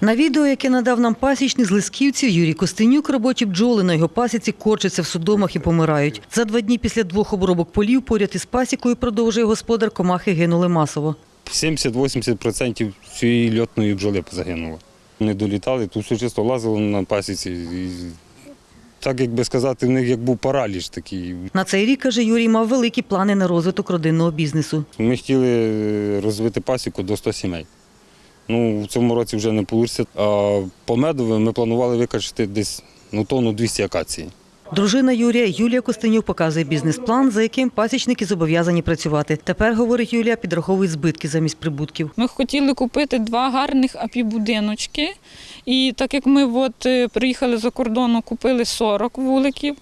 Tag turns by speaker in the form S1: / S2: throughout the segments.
S1: На відео, яке надав нам пасічник з Лисківців, Юрій Костенюк, робочі бджоли на його пасіці корчаться в судомах і помирають. За два дні після двох обробок полів поряд із пасікою, продовжує господар, комахи гинули масово.
S2: 70-80% цієї льотної бджоли загинуло. Не долітали, тут все чисто лазило на пасіці. І так, як би сказати, в них як був параліч такий.
S1: На цей рік, каже Юрій, мав великі плани на розвиток родинного бізнесу.
S2: Ми хотіли розвити пасіку до 100 сімей. Ну, в цьому році вже не вийде. А по медові ми планували викачати десь ну, тонну 200 акації.
S1: Дружина Юрія Юлія Костенюк показує бізнес-план, за яким пасічники зобов'язані працювати. Тепер, говорить Юлія, підраховують збитки замість прибутків.
S3: Ми хотіли купити два гарних апі-будиночки. І так як ми от е, приїхали за кордону, купили 40 вуликів,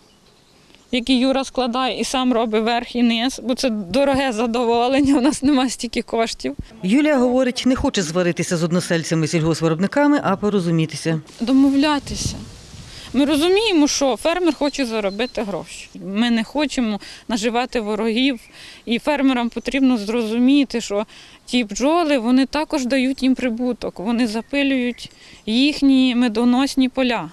S3: які Юра складає і сам робить верх і низ, бо це дороге задоволення, у нас немає стільки коштів.
S1: Юлія говорить, не хоче зваритися з односельцями сільгоспвиробниками, а порозумітися.
S3: Домовлятися. Ми розуміємо, що фермер хоче заробити гроші. Ми не хочемо наживати ворогів, і фермерам потрібно зрозуміти, що ті бджоли вони також дають їм прибуток, вони запилюють їхні медоносні поля.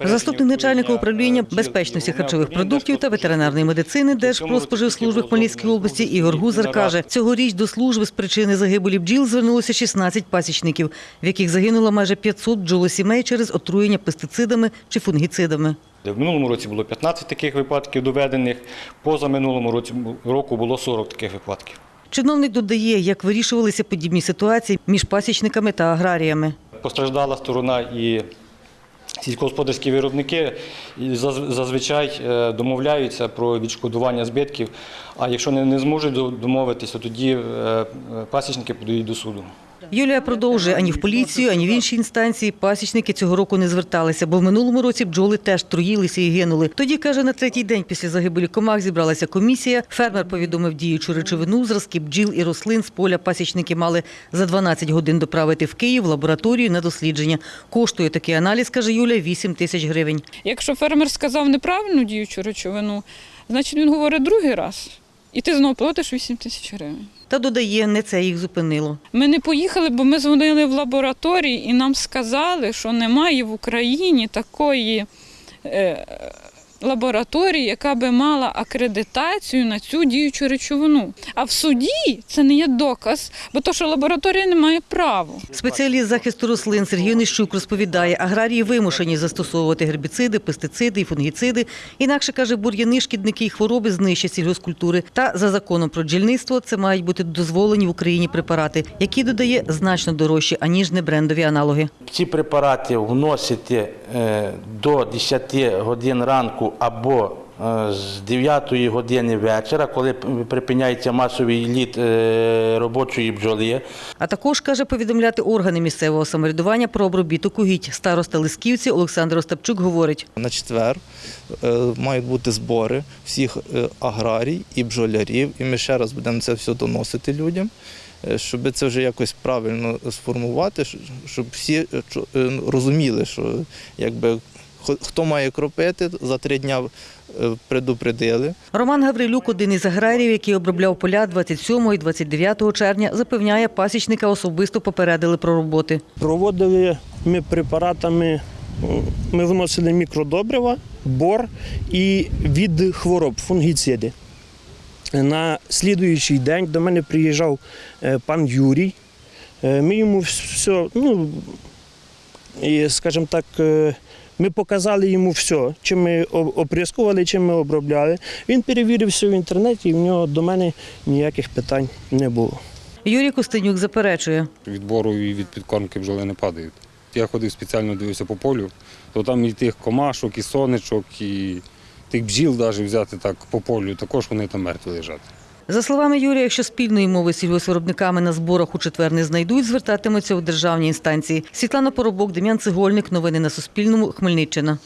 S1: Заступник начальника управління безпечності харчових продуктів та ветеринарної медицини Держпродспоживслужби Хмельницької області Ігор Гузар каже, цьогоріч до служби з причини загибелі бджіл звернулося 16 пасічників, в яких загинуло майже 500 бджолосімей через отруєння пестицидами чи фунгіцидами.
S4: В минулому році було 15 таких випадків доведених, поза минулому році року було 40 таких випадків.
S1: Чиновник додає, як вирішувалися подібні ситуації між пасічниками та аграріями.
S4: Постраждала сторона і сільськогосподарські виробники зазвичай е, домовляються про відшкодування збитків. А якщо не, зможуть домовитися, то тоді е, е, пасічники подають до суду.
S1: Юлія продовжує ані в поліцію, ані в інші інстанції. Пасічники цього року не зверталися, бо в минулому році бджоли теж труїлися і гинули. Тоді каже, на третій день після загибелі комах зібралася комісія. Фермер повідомив діючу речовину, зразки бджіл і рослин з поля. Пасічники мали за 12 годин доправити в Київ лабораторію на дослідження. Коштує такий аналіз, каже Юля, 8 тисяч гривень.
S3: Якщо фермер сказав неправильну діючу речовину, значить він говорить другий раз. І ти знову платиш 8 тисяч гривень.
S1: Та додає, не це їх зупинило.
S3: Ми не поїхали, бо ми дзвонили в лабораторії і нам сказали, що немає в Україні такої е, лабораторії, яка би мала акредитацію на цю діючу речовину. А в суді це не є доказ, бо то, що лабораторія не має права.
S1: Спеціаліст захисту рослин Сергій Нищук розповідає, аграрії вимушені застосовувати гербіциди, пестициди і фунгіциди. Інакше каже, бур'яни, шкідники і хвороби знищать сільгоскультури. Та за законом про бджільництво це мають бути дозволені в Україні препарати, які додає значно дорожчі аніж небрендові аналоги.
S5: Ці препарати вносити е, до 10 годин ранку або е, з 9 години вечора, коли припиняється масовий літ е, робочої бджоли.
S1: А також каже повідомляти органи місцевого самоврядування про обробіток угідь. Староста Лисківці Олександр Остапчук говорить.
S6: На четвер е, мають бути збори всіх аграрій і бджолярів, і ми ще раз будемо це все доносити людям, щоб це вже якось правильно сформувати, щоб всі е, розуміли, що якби хто має кропити, за три дня е, предупредили.
S1: Роман Гаврилюк, один із аграріїв, який обробляв поля 27 і 29 червня, запевняє, пасічника особисто попередили про роботи.
S7: Проводили ми препаратами, ми вносили мікродобрива, бор і від хвороб фунгіциди. На слідуючий день до мене приїжджав е, пан Юрій. Е, Ми йому все, ну, і, скажімо так, е, ми показали йому все, чим ми оприскували, чим ми обробляли. Він перевірив все в інтернеті, і в нього до мене ніяких питань не було.
S1: Юрій Костенюк заперечує.
S2: Відбору і від підкормки бджоли не падають. Я ходив спеціально дивився по полю, то там і тих комашок, і сонечок, і тих бджіл навіть взяти так по полю, також вони там мертві лежать.
S1: За словами Юрія, якщо спільної мови з сільгоспвиробниками на зборах у четвер не знайдуть, звертатимуться у державні інстанції. Світлана Поробок, Дем'ян Цегольник. Новини на Суспільному. Хмельниччина.